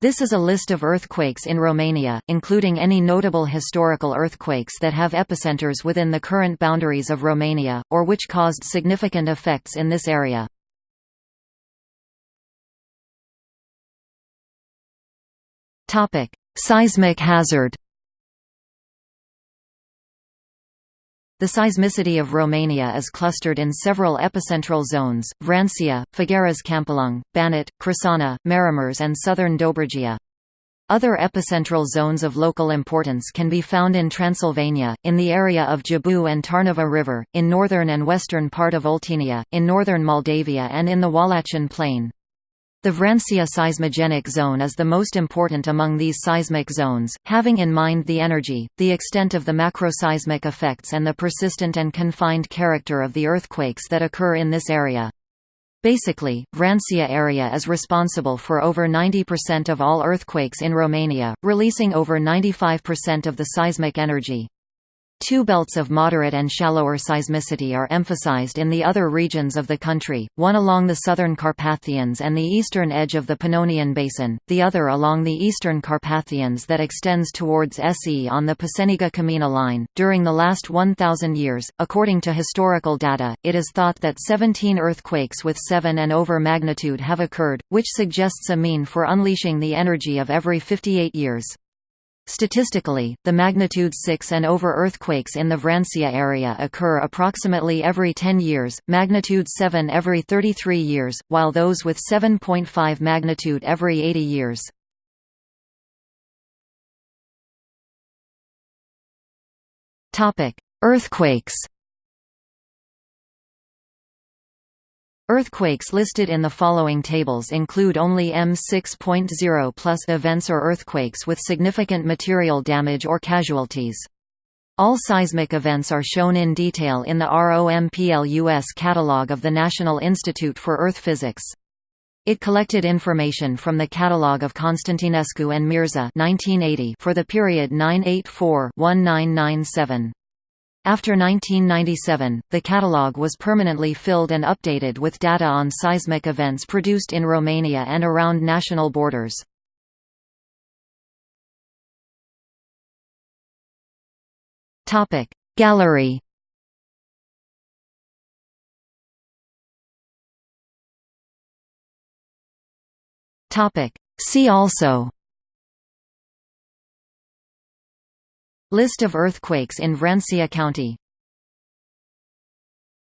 This is a list of earthquakes in Romania, including any notable historical earthquakes that have epicenters within the current boundaries of Romania, or which caused significant effects in this area. Seismic hazard The seismicity of Romania is clustered in several epicentral zones, Vrancea, Făgăraș Câmpulung, Banat, Crișana, Maramureș and southern Dobrogea. Other epicentral zones of local importance can be found in Transylvania, in the area of Jibou and Tarnava River, in northern and western part of Oltenia, in northern Moldavia and in the Wallachian Plain. The Vrancea seismogenic zone is the most important among these seismic zones, having in mind the energy, the extent of the macroseismic effects and the persistent and confined character of the earthquakes that occur in this area. Basically, Vrancea area is responsible for over 90% of all earthquakes in Romania, releasing over 95% of the seismic energy. Two belts of moderate and shallower seismicity are emphasized in the other regions of the country, one along the southern Carpathians and the eastern edge of the Pannonian Basin, the other along the eastern Carpathians that extends towards SE on the Peceneaga-Camena line. During the last 1,000 years, according to historical data, it is thought that 17 earthquakes with 7 and over magnitude have occurred, which suggests a mean for unleashing the energy of every 58 years. Statistically, the magnitude 6 and over earthquakes in the Vrancea area occur approximately every 10 years, magnitude 7 every 33 years, while those with 7.5 magnitude every 80 years. Earthquakes Earthquakes listed in the following tables include only M6.0 plus events or earthquakes with significant material damage or casualties. All seismic events are shown in detail in the ROMPLUS catalog of the National Institute for Earth Physics. It collected information from the catalogue of Constantinescu and Mârza 1980 for the period 984-1997. After 1997, the catalogue was permanently filled and updated with data on seismic events produced in Romania and around national borders. Gallery See also List of earthquakes in Vrancea County